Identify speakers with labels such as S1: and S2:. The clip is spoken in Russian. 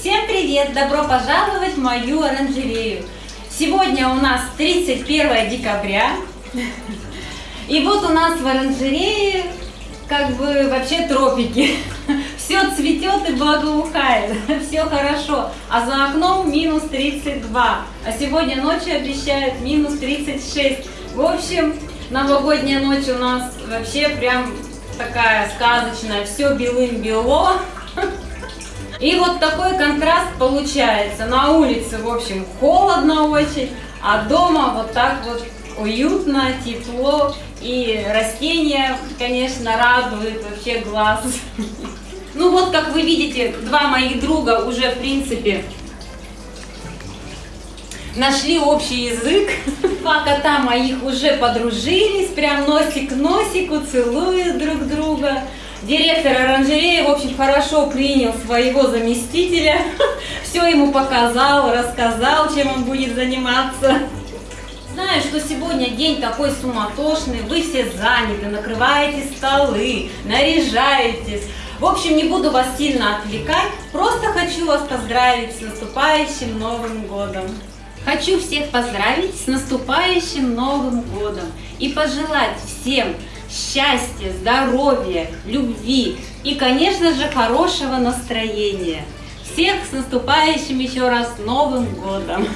S1: Всем привет! Добро пожаловать в мою оранжерею! Сегодня у нас 31 декабря. И вот у нас в оранжерее как бы вообще тропики. Все цветет и благоухает, все хорошо. А за окном минус 32. А сегодня ночью обещают минус 36. В общем, новогодняя ночь у нас вообще прям такая сказочная. Все белым-бело. И вот такой контраст получается. На улице, в общем, холодно очень, а дома вот так вот уютно, тепло. И растения, конечно, радуют вообще глаз. Ну вот, как вы видите, два моих друга уже, в принципе, нашли общий язык. Два кота моих уже подружились, прям носик к носику, целуют друг друга. Директор оранжереи, в общем, хорошо принял своего заместителя, все ему показал, рассказал, чем он будет заниматься. Знаю, что сегодня день такой суматошный, вы все заняты, накрываете столы, наряжаетесь. В общем, не буду вас сильно отвлекать, просто хочу вас поздравить с наступающим Новым Годом. Хочу всех поздравить с наступающим Новым Годом и пожелать всем счастья, здоровья, любви и, конечно же, хорошего настроения. Всех с наступающим еще раз Новым Годом!